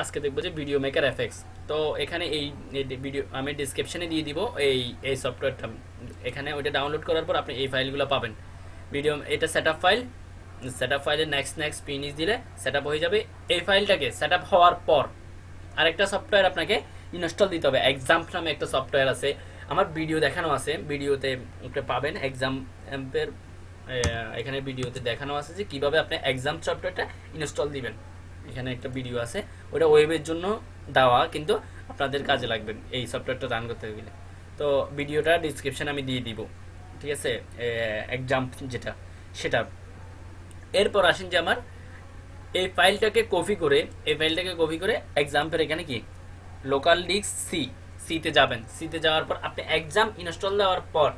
আজকে দেখব যে ভিডিও মেকার এফেক্টস তো এখানে এই ভিডিও আমি ডিসক্রিপশনে দিয়ে দিব এই এই সফটওয়্যারটা এখানে ওইটা ডাউনলোড করার পর আপনি এই ফাইলগুলো পাবেন। ভিডিও এটা সেট ফাইল সেট আপ ফাইলে নেক্সট নেক্সট পিনিস দিলে সেট হয়ে যাবে। এই ফাইলটাকে সেট হওয়ার পর আরেকটা সফটওয়্যার আপনাকে ইনস্টল দিতে হবে। এক্সাম নামে একটা সফটওয়্যার আছে। আমার ভিডিও দেখানো আছে। ভিডিওতে একটা পাবেন এক্সাম এর এখানে ভিডিওতে দেখানো আছে যে কীভাবে আপনি এক্সাম সফটওয়্যারটা ইনস্টল দিবেন। এখানে একটা ভিডিও আছে। ওটা ওয়েবের জন্য দেওয়া, কিন্তু আপনাদের কাজে লাগবে এই সফটওয়্যারটা রান করতে গেলে। তো ভিডিওটা ডিসক্রিপশন আমি দিয়ে দিব, ঠিক আছে? এক্সাম যেটা, সেটা। এরপর আসেন যে আমার, এই ফাইলটাকে কপি করে, এই ফাইলটাকে কপি করে এক্সাম্পের এখানে কি? লোকাল ডিস্ক সি সিতে যাবেন। সিতে যাওয়ার পর আপনি এক্সাম ইনস্টল দেওয়ার পর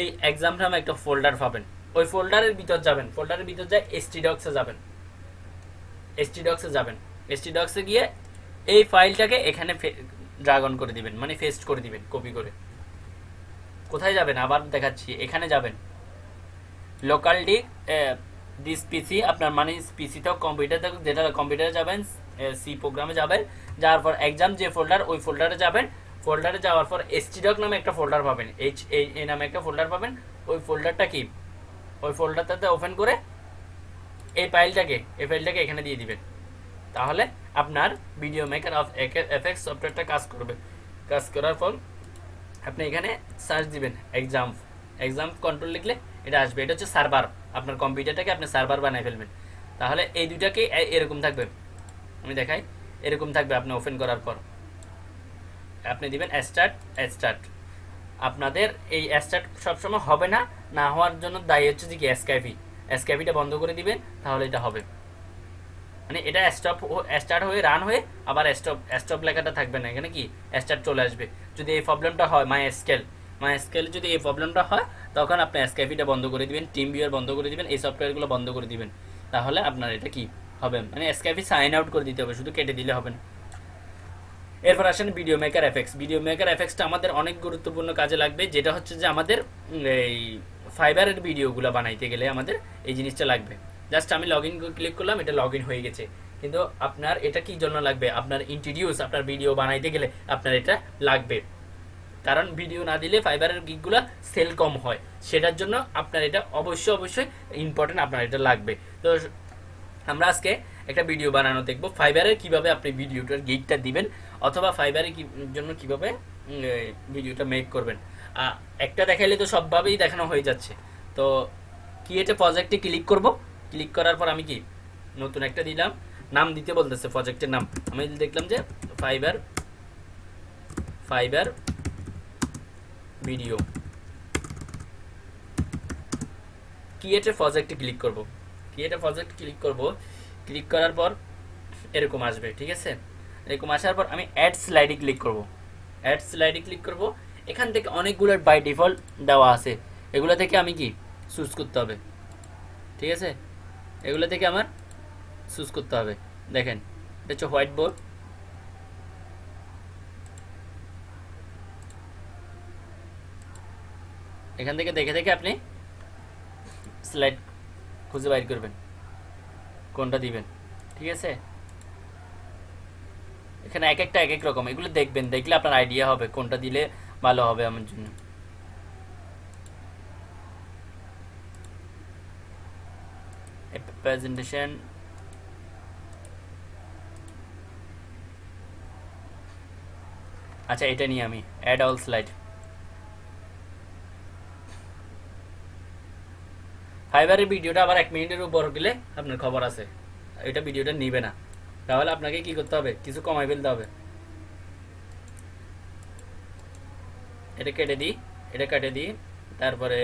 এই এক্সাম নামে একটা ফোল্ডার পাবেন। ওই ফোল্ডারের ভিতর যাবেন। ফোল্ডারের ভিতর যায় এসটি ডক্সে যাবেন। এসটি ডক্সে যাবেন। এসটি ডক্সে গিয়ে এই ফাইলটাকে এখানে ড্রাগন করে দিবেন মানে ফেস্ট করে দিবেন, কপি করে। কোথায় যাবেন? আবার দেখাচ্ছি, এখানে যাবেন। লোকাল ডিক দিস পিসি আপনার মানে পিসিতেও কম্পিউটার যেটা কম্পিউটারে যাবেন সি প্রোগ্রামে যাবেন, যাওয়ার পর এক্সাম যে ফোল্ডার ওই ফোল্ডারে যাবেন। ফোল্ডারে যাওয়ার পর এসটিডক নামে একটা ফোল্ডার পাবেন এইচ এই নামে একটা ফোল্ডার পাবেন। ওই ফোল্ডারটা কি? ওই ফোল্ডারটাতে ওপেন করে এই ফাইলটাকে এই ফাইলটাকে এখানে দিয়ে দিবেন। তাহলে আপনার ভিডিও মেকার অফ এফএক্স সফটওয়্যারটা কাজ করবে। কাজ করার পর আপনি এখানে সার্চ দিবেন এক্সাম এক্সাম কন্ট্রোল লিখলে এটা আসবে। এটা হচ্ছে সার্ভার আপনার কম্পিউটারটাকে আপনি সার্ভার বানিয়ে ফেলবেন। তাহলে এই দুইটাকে এরকম থাকবে। আমি দেখাই। এরকম থাকবে আপনি ওপেন করার পর। আপনি দিবেন স্টার্ট স্টার্ট আপনাদের এই স্টার্ট সবসময় হবে না না হওয়ার জন্য দায়ী হচ্ছে যে কি এসকাইপি এসকাইপিটা বন্ধ করে দিবেন, তাহলে এটা হবে। মানে এটা স্টপ স্টার্ট হয়ে রান হয়ে আবার স্টপ স্টপ লেখাটা থাকবে না। এখানে কি? স্টার্ট চলে আসবে। যদি এই প্রবলেমটা হয় মাই স্কেল মাই স্কেল যদি এই প্রবলেমটা হয়, তখন আপনি এসকাইপিটা বন্ধ করে দিবেন টিম ভিউয়ার বন্ধ করে দিবেন, এই সফটওয়্যারগুলো বন্ধ করে দিবেন। তাহলে আপনার এটা কি হবে? মানে এসকাইপি সাইন আউট করে দিতে হবে, শুধু কেটে দিলে হবে না। এরপর আসেন video maker effects video maker এফেক্টসটা আমাদের অনেক গুরুত্বপূর্ণ কাজে লাগবে, যেটা হচ্ছে যে আমাদের এই ফাইবারের ভিডিওগুলো বানাইতে গেলে আমাদের এই জিনিসটা লাগবে। জাস্ট আমি লগ ইন ক্লিক করলাম, এটা লগ ইন হয়ে গেছে। কিন্তু আপনার এটা কি জন্য লাগবে? আপনার ইন্ট্রোডিউস আপনার ভিডিও বানাইতে গেলে আপনার এটা লাগবে। কারণ ভিডিও না দিলে ফাইবারের গিকগুলো সেল কম হয়। সেটার জন্য আপনার এটা অবশ্যই অবশ্যই ইম্পর্টেন্ট আপনার এটা লাগবে। তো আমরা আজকে একটা ভিডিও বানানো দেখব। ফাইবারের কীভাবে আপনি ভিডিওটার গিকটা দিবেন, অথবা ফাইবারের জন্য কীভাবে ভিডিওটা মেক করবেন। একটা দেখাইলে তো সবভাবেই দেখানো হয়ে যাচ্ছে। তো কি এটা প্রজেক্টে ক্লিক করব? ক্লিক করার পর আমি কি নতুন একটা দিলাম। নাম দিতে বলতেছে প্রজেক্টের নাম। আমি দেখলাম যে ফাইবার ফাইবার ভিডিও ক্রিয়েটে প্রজেক্টে ক্লিক করব? ক্রিয়েটে প্রজেক্ট ক্লিক করব? ক্লিক করার পর এরকম আসবে, ঠিক আছে? এরকম আসার পর আমি অ্যাড স্লাইডে ক্লিক করব। অ্যাড স্লাইডে ক্লিক করব। এখান থেকে অনেকগুলো বাই ডিফল্ট দেওয়া আছে। এগুলো থেকে আমি কি? চুজ করতে হবে। ঠিক আছে? এগুলো থেকে আমার চুজ করতে হবে। দেখেন, এটা হচ্ছে হোয়াইট বোর্ড এখান থেকে দেখে দেখে আপনি স্লাইড খুঁজে বাইর করবেন। কোনটা দিবেন? ঠিক আছে? এখানে এক একটা এক এক রকম। এগুলো দেখবেন, দেখলে আপনার আইডিয়া হবে কোনটা দিলে ভালো হবে আমার জন্য। প্রেজেন্টেশন আচ্ছা এটা নিয়ে আমি অ্যাড অল স্লাইড ফাইবারের ভিডিওটা আবার এক মিনিটের উপর গেলে আপনার খবর আছে। এটা ভিডিওটা নিবে না। তাহলে আপনাকে কি করতে হবে? কিছু কমাই ফেলতে হবে। এটা কেটে দিই, এটা কেটে দিই, তারপরে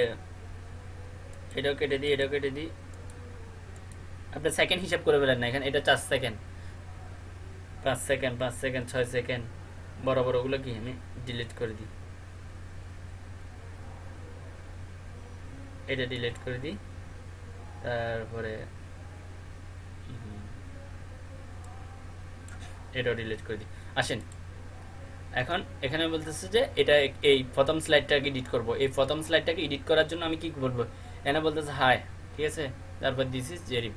এটাও কেটে দিই, এটাও কেটে দিই। আপনি সেকেন্ড হিসাব করে ফেলেন না, এখানে এটা চার সেকেন্ড পাঁচ সেকেন্ড পাঁচ সেকেন্ড ছয় সেকেন্ড বড় বড়গুলো কি আমি ডিলিট করে দিই। এটা ডিলিট করে দিই, তারপরে এটাও ডিলিট করে দিই। আসেন এখন এখানে বলতেছে যে এটা এই প্রথম স্লাইডটাকে এডিট করব। এই প্রথম স্লাইডটাকে এডিট করার জন্য আমি কি বলব এখানে বলতেছে হাই ঠিক আছে? তারপর দিস ইজ জেরি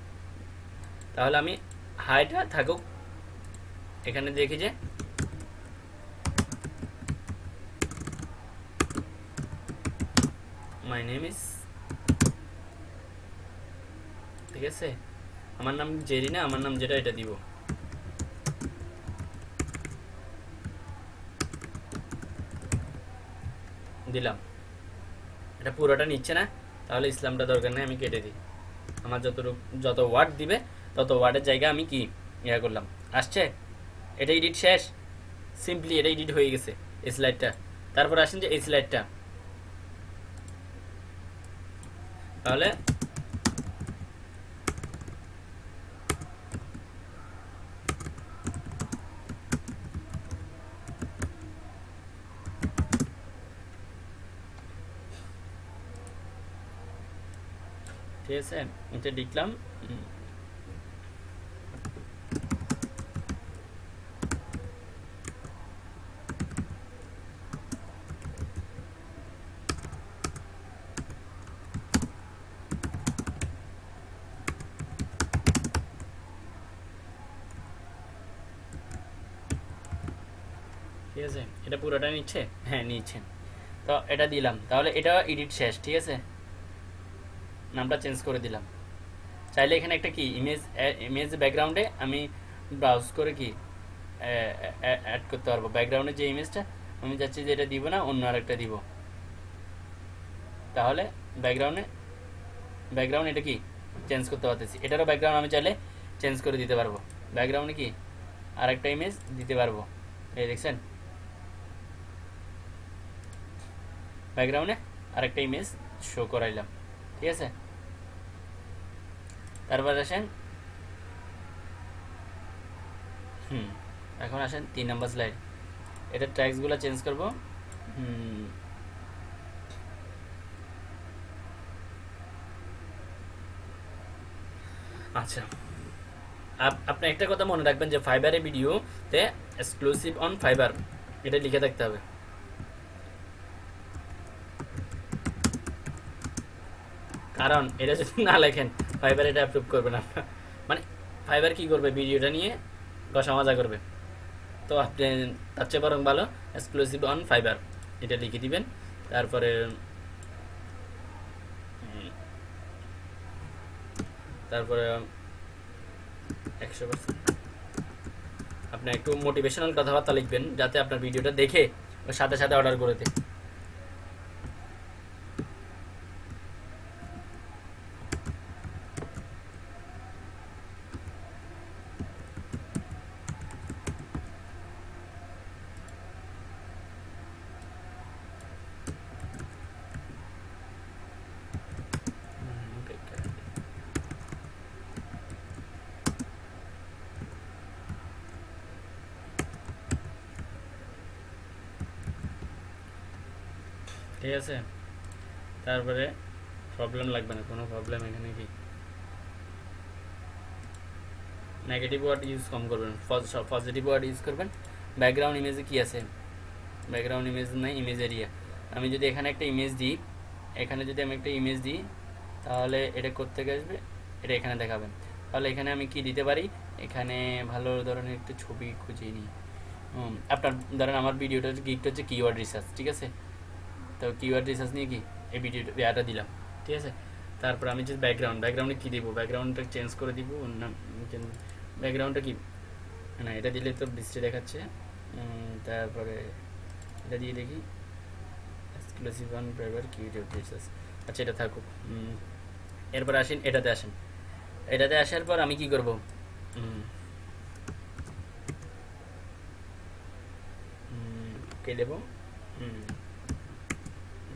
তাহলে আমি হাইটা থাকুক। এখানে দেখি যে মাই নেম ইজ ঠিক আছে? আমার নাম জেরি না, আমার নাম যেটা, এটা দিব। দিলাম। এটা পুরোটা নিচ্ছে না, তাহলে ইসলামটা দরকার নেই, আমি কেটে দিই। আমার যত যত ওয়ার্ড দিবে, তত ওয়ার্ডের জায়গা আমি কি ইয়া করলাম। আসছে? এটা এডিট শেষ? সিম্পলি এটা এডিট হয়ে গেছে, এই স্লাইডটা তারপর আসেন যে এই স্লাইডটা তাহলে ঠিক আছে এটা লিখলাম ঠিক আছে এটা পুরোটা নিচ্ছে? হ্যাঁ নিচ্ছে তো এটা দিলাম। তাহলে এটা এডিট শেষ, ঠিক আছে? নামটা চেঞ্জ করে দিলাম। চাইলে এখানে একটা কি ইমেজ ইমেজ ব্যাকগ্রাউন্ডে আমি ব্রাউজ করে কি অ্যাড করতে পারব। ব্যাকগ্রাউন্ডে যে ইমেজটা আমি চাচ্ছি যে এটা দিব না, অন্য আরেকটা দিব। তাহলে ব্যাকগ্রাউন্ডে ব্যাকগ্রাউন্ড এটা কি চেঞ্জ করতে পারতেছি। এটারও ব্যাকগ্রাউন্ড আমি চাইলে চেঞ্জ করে দিতে পারব। ব্যাকগ্রাউন্ডে কি, আরেকটা ইমেজ দিতে পারব। এই দেখছেন? ব্যাকগ্রাউন্ডে আরেকটা ইমেজ শো করাইলাম। তারপর আসেন। হুম, এখন আসেন তিন নাম্বার স্লাইড এটা ট্যাক্সগুলো চেঞ্জ করব। হুম। আচ্ছা। আপ- আপনি একটা কথা মনে রাখবেন যে ফাইবারের ভিডিওতে এক্সক্লুসিভ অন ফাইবার এটা লিখে থাকতে হবে। কারণ এটা যদি না লেখেন ফাইবার এটা অ্যাপ্রুভ করবে না মানে ফাইবার কি করবে ভিডিওটা নিয়ে? কষা মজা করবে। তো আপনি তার চেয়ে বরং ভালো এক্সক্লুসিভ অন ফাইবার এটা লিখে দিবেন, তারপরে তারপরে, একশো আপনি একটু মোটিভেশনাল কথাবার্তা লিখবেন, যাতে আপনার ভিডিওটা দেখে সাথে সাথে অর্ডার করে দেয়। ঠিক আছে? তারপরে প্রবলেম লাগবে না, কোনো প্রবলেম এখানে কি? নেগেটিভ ওয়ার্ড ইউজ কম করবেন। পজিটিভ ওয়ার্ড ইউজ করবেন। ব্যাকগ্রাউন্ড ইমেজে কি আছে? ব্যাকগ্রাউন্ড ইমেজ নাই ইমেজ এরিয়া আমি যদি এখানে একটা ইমেজ দিই, এখানে যদি আমি একটা ইমেজ দিই, তাহলে এটা করতে আসবে? এটা এখানে দেখাবেন। তাহলে এখানে আমি কি দিতে পারি? এখানে ভালো ধরনের একটা ছবি খুঁজে নিই। আপনার, ধরেন আমার ভিডিওটা গিকটা হচ্ছে কিওয়ার্ড রিসার্চ ঠিক আছে? তো কিওয়ার্ড রিসার্চ নিয়ে কি? এই ভিডিওটা ইয়াটা দিলাম। ঠিক আছে? তারপর আমি যে ব্যাকগ্রাউন্ড ব্যাকগ্রাউন্ডে কী দিব? ব্যাকগ্রাউন্ডটা চেঞ্জ করে দিব না ব্যাকগ্রাউন্ডটা কি? না এটা দিলে তো বৃষ্টি দেখাচ্ছে। তারপরে এটা দিয়ে দেখি। Exclusive on private curio research আচ্ছা এটা থাকুক। এরপর আসেন এটাতে আসেন। এটাতে আসার পর আমি কি করব? কে দেবো? উম,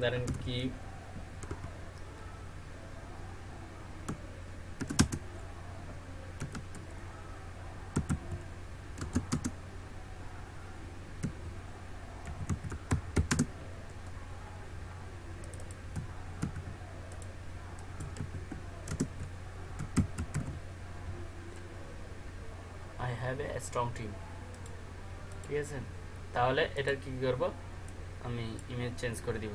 ধরেন কি হ্যাভ এ স্ট্রং টিম ঠিক আছে তাহলে এটার কি করব? আমি ইমেজ চেঞ্জ করে দিব।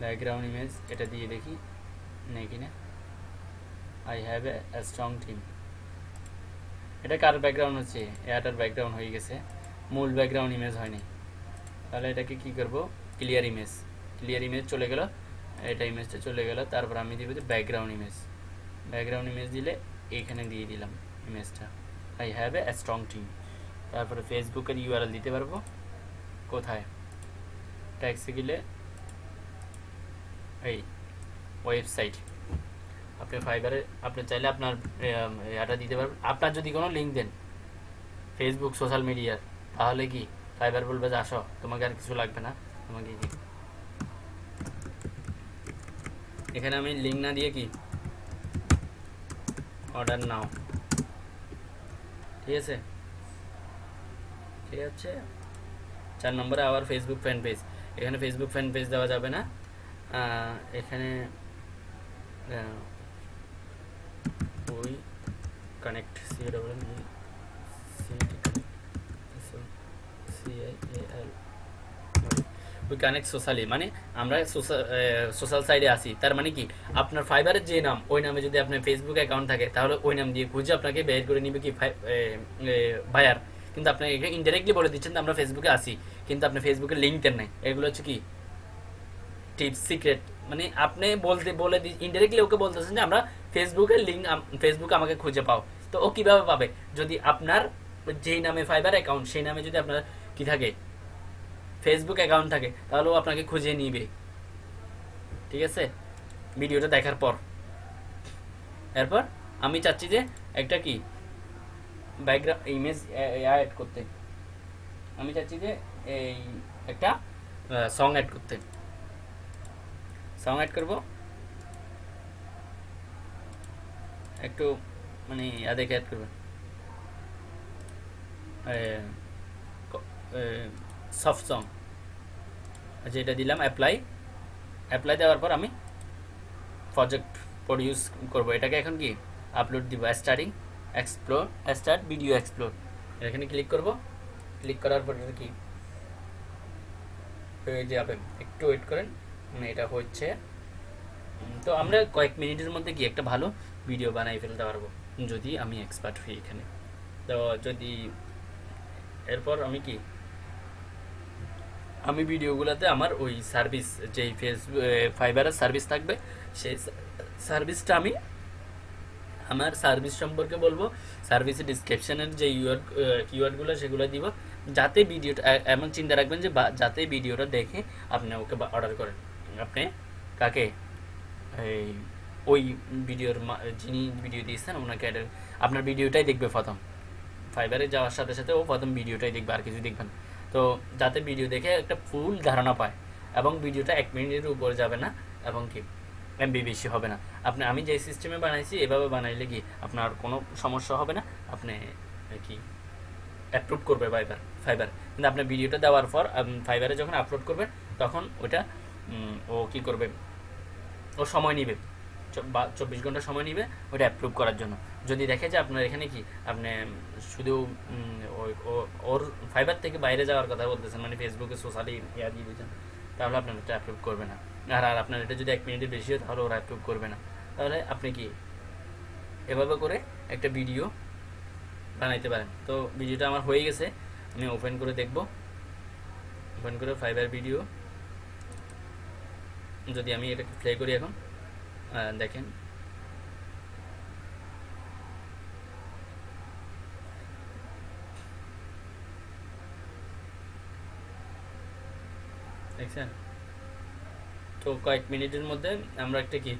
ব্যাকগ্রাউন্ড ইমেজ এটা দিয়ে দেখি, নেই কি না? I have a strong team এটা কার ব্যাকগ্রাউন্ড হচ্ছে? এটার ব্যাকগ্রাউন্ড হয়ে গেছে। মূল ব্যাকগ্রাউন্ড ইমেজ হয়নি। তাহলে এটাকে কি করব? ক্লিয়ার ইমেজ ক্লিয়ার ইমেজ চলে গেল। এটা ইমেজটা চলে গেল। তারপর আমি দিব যে ব্যাকগ্রাউন্ড ইমেজ ব্যাকগ্রাউন্ড ইমেজ দিলে এইখানে দিয়ে দিলাম ইমেজটা I have a strong team তারপরে ফেসবুকের ইউআরএল দিতে পারব। কোথায়? ট্যাক্সে গেলে এই ওয়েবসাইট আপনি ফাইবারে আপনি চাইলে আপনার এটা দিতে পারবেন। আপনার যদি কোনো লিঙ্ক দেন ফেসবুক সোশ্যাল মিডিয়ার তাহলে কি ফাইবার বলবে যে, আসো, তোমাকে আর কিছু লাগবে না, তোমাকে কি? এখানে আমি লিঙ্ক না দিয়ে কি? Order now. ঠিক আছে? ঠিক আছে? চার নম্বরে আবার ফেসবুক ফ্যান পেজ এখানে ফেসবুক ফ্যান পেজ দেওয়া যাবে না। এখানে ওই কানেক্ট সি কানেক্ট সোশ্যালি মানে আমরা সোশ্যাল সাইডে আসি তার মানে কি? আপনার ফাইবারের যে নাম, ওই নামে যদি আপনার ফেসবুক অ্যাকাউন্ট থাকে, তাহলে ওই নাম দিয়ে খুঁজে আপনাকে বের করে নিবে কি বায়ার কিন্তু আপনি ইনডাইরেক্টলি বলে দিচ্ছেন আমরা ফেসবুকে আসি কিন্তু আপনি ফেসবুকে লিঙ্ক দেন নাই। এগুলো হচ্ছে কি? টিপস সিক্রেট মানে আপনি বলতে, বলে ইনডাইরেক্টলি ওকে বলতেছেন যে, আমরা ফেসবুকের লিঙ্ক ফেসবুক আমাকে খুঁজে পাও। তো ও কীভাবে পাবে? যদি আপনার যেই নামে ফাইবার অ্যাকাউন্ট সেই নামে যদি আপনার কি থাকে? ফেসবুক অ্যাকাউন্ট থাকে, তাহলে ও আপনাকে খুঁজে নিবে। ঠিক আছে? ভিডিওটা দেখার পর। এরপর আমি চাচ্ছি যে একটা কি? ব্যাকগ্রাউন্ড ইমেজ অ্যাড করতে। আমি চাচ্ছি যে এই একটা সং অ্যাড করতে। সং অ্যাড করব? একটু মানে ইয়া দেখে অ্যাড করবেন। সফট সং আচ্ছা এটা দিলাম অ্যাপ্লাই অ্যাপ্লাই দেওয়ার পর আমি প্রজেক্ট প্রডিউস করব। এটাকে এখন কি? আপলোড দিব starting explore start video explore এখানে ক্লিক করব। ক্লিক করার পর কি? হয়ে যাবে একটু ওয়েট করেন। এটা হচ্ছে। তো আমরা কয়েক মিনিটের মধ্যে কি একটা ভালো ভিডিও বানাই ফেলতে পারব, যদি আমি এক্সপার্ট হই এখানে। তো যদি, এরপর আমি কি? আমি ভিডিওগুলোতে আমার ওই সার্ভিস যেই ফেসবুক ফাইবারের সার্ভিস থাকবে, সেই সার্ভিসটা আমি আমার সার্ভিস সম্পর্কে বলব সার্ভিসের ডিসক্রিপশনের যে ইউআর কিওয়ার্ডগুলো সেগুলো দিব, যাতে ভিডিওটা এমন চিন্তা রাখবেন যে যাতে ভিডিওটা দেখে আপনি ওকে অর্ডার করেন। আপনি? কাকে? এই, ওই ভিডিওর যিনি ভিডিও দিয়েছেন, ওনাকে আপনার ভিডিওটাই দেখবে প্রথম। ফাইবারে যাওয়ার সাথে সাথে ও প্রথম ভিডিওটাই দেখবে, আর কিছু দেখবেন তো যাতে ভিডিও দেখে একটা ফুল ধারণা পায়, এবং ভিডিওটা এক মিনিটের উপর যাবে না, এবং কি এমবি বেশি হবে না। আপনি, আমি যে সিস্টেমে বানাইছি, এভাবে বানাইলে কি আপনার কোনো সমস্যা হবে না? আপনি কি অ্যাপ্রুভ করবে ফাইবার ফাইবার কিন্তু আপনার ভিডিওটা দেওয়ার পর ফাইবারে যখন আপলোড করবেন, তখন ওটা ও কি করবে? ও সময় নেবে। চব্বিশ ঘণ্টা সময় নেবে ওটা অ্যাপ্রুভ করার জন্য। যদি দেখে যে আপনার এখানে কি, আপনি শুধু ওর ফাইবার থেকে বাইরে যাওয়ার কথা বলতেছেন মানে ফেসবুকে সোশ্যালি ইয়া দিয়ে দিয়েছেন, তাহলে আপনার এটা অ্যাপ্রুভ করবে না। আর আর আপনার এটা যদি এক মিনিটের বেশি হয়, তাহলে ওরা অ্যাপ্রুভ করবে না। তাহলে আপনি কি এভাবে করে একটা ভিডিও বানাইতে পারেন। তো ভিডিওটা আমার হয়ে গেছে, আমি ওপেন করে দেখব। ওপেন করে ফাইবার ভিডিও যদি আমি এটা প্লে করি এখন দেখেন। দেখছেন? তো কয়েক মিনিটের মধ্যে আমরা একটা কি,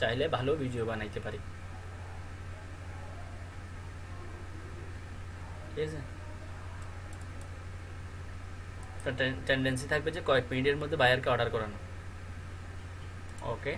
চাইলে ভালো ভিডিও বানাইতে পারি। ঠিক আছে? টেন্ডেন্সি থাকবে যে কয়েক মিনিটের মধ্যে বায়ারকে অর্ডার করানো। ওকে